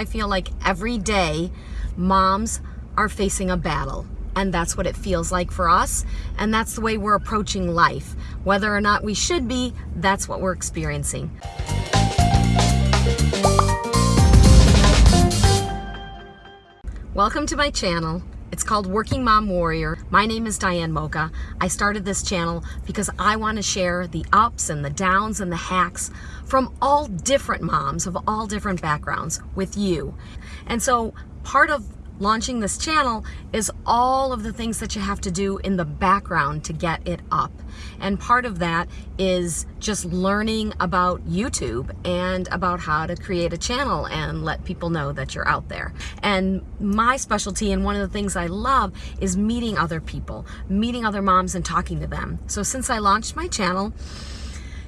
I feel like every day moms are facing a battle and that's what it feels like for us and that's the way we're approaching life. Whether or not we should be that's what we're experiencing. Welcome to my channel it's called Working Mom Warrior. My name is Diane Mocha. I started this channel because I want to share the ups and the downs and the hacks from all different moms of all different backgrounds with you. And so part of launching this channel is all of the things that you have to do in the background to get it up. And part of that is just learning about YouTube and about how to create a channel and let people know that you're out there. And my specialty and one of the things I love is meeting other people, meeting other moms and talking to them. So since I launched my channel,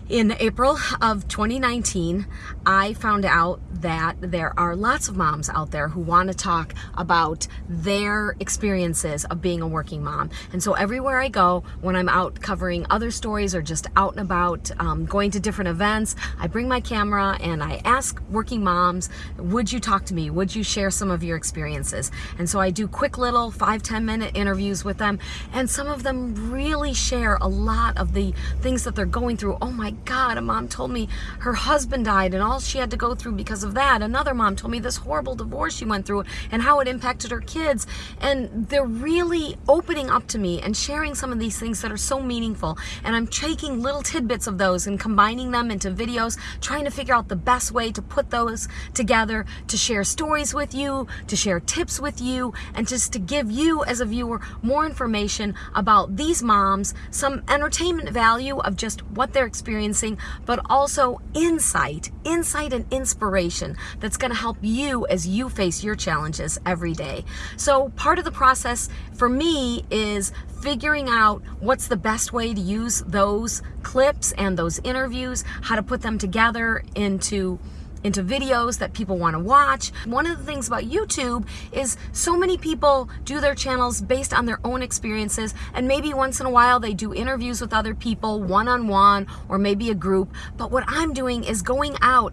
in April of 2019, I found out that there are lots of moms out there who want to talk about their experiences of being a working mom. And so everywhere I go, when I'm out covering other stories or just out and about, um, going to different events, I bring my camera and I ask working moms, would you talk to me? Would you share some of your experiences? And so I do quick little five ten minute interviews with them. And some of them really share a lot of the things that they're going through. Oh my God, a mom told me her husband died and all she had to go through because of that. Another mom told me this horrible divorce she went through and how it impacted her kids. And they're really opening up to me and sharing some of these things that are so meaningful. And I'm taking little tidbits of those and combining them into videos, trying to figure out the best way to put those together, to share stories with you, to share tips with you, and just to give you as a viewer more information about these moms, some entertainment value of just what they're experiencing experiencing, but also insight, insight and inspiration that's going to help you as you face your challenges every day. So part of the process for me is figuring out what's the best way to use those clips and those interviews, how to put them together into into videos that people want to watch. One of the things about YouTube is so many people do their channels based on their own experiences and maybe once in a while they do interviews with other people one-on-one -on -one, or maybe a group. But what I'm doing is going out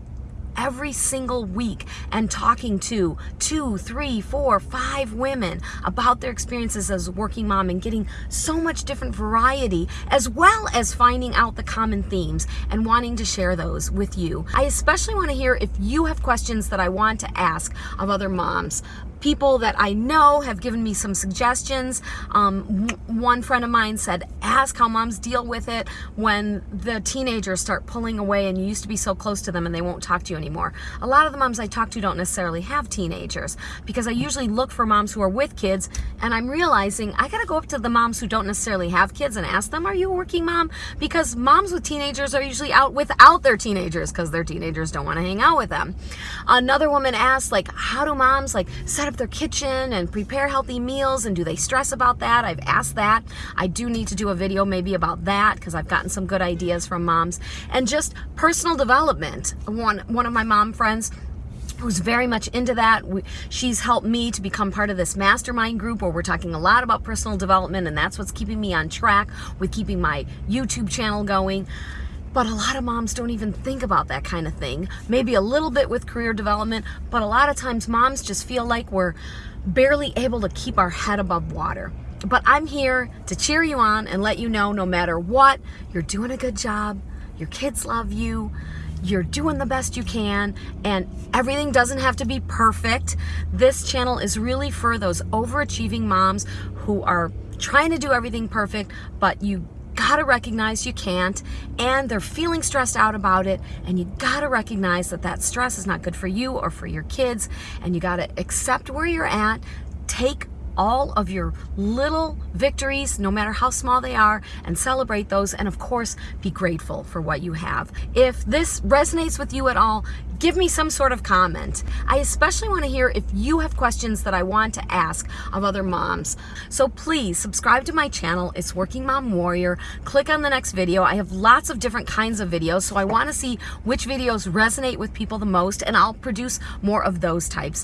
every single week and talking to two, three, four, five women about their experiences as a working mom and getting so much different variety as well as finding out the common themes and wanting to share those with you. I especially want to hear if you have questions that I want to ask of other moms people that I know have given me some suggestions. Um, one friend of mine said, ask how moms deal with it when the teenagers start pulling away and you used to be so close to them and they won't talk to you anymore. A lot of the moms I talk to don't necessarily have teenagers because I usually look for moms who are with kids and I'm realizing I gotta go up to the moms who don't necessarily have kids and ask them, are you a working mom? Because moms with teenagers are usually out without their teenagers because their teenagers don't wanna hang out with them. Another woman asked, like, how do moms like up their kitchen and prepare healthy meals and do they stress about that? I've asked that. I do need to do a video maybe about that because I've gotten some good ideas from moms. And just personal development. One, one of my mom friends who's very much into that. She's helped me to become part of this mastermind group where we're talking a lot about personal development and that's what's keeping me on track with keeping my YouTube channel going. But a lot of moms don't even think about that kind of thing. Maybe a little bit with career development, but a lot of times moms just feel like we're barely able to keep our head above water. But I'm here to cheer you on and let you know no matter what, you're doing a good job, your kids love you, you're doing the best you can, and everything doesn't have to be perfect. This channel is really for those overachieving moms who are trying to do everything perfect, but you gotta recognize you can't and they're feeling stressed out about it and you gotta recognize that that stress is not good for you or for your kids and you gotta accept where you're at take all of your little victories, no matter how small they are, and celebrate those. And of course, be grateful for what you have. If this resonates with you at all, give me some sort of comment. I especially want to hear if you have questions that I want to ask of other moms. So please subscribe to my channel. It's Working Mom Warrior. Click on the next video. I have lots of different kinds of videos, so I want to see which videos resonate with people the most, and I'll produce more of those types.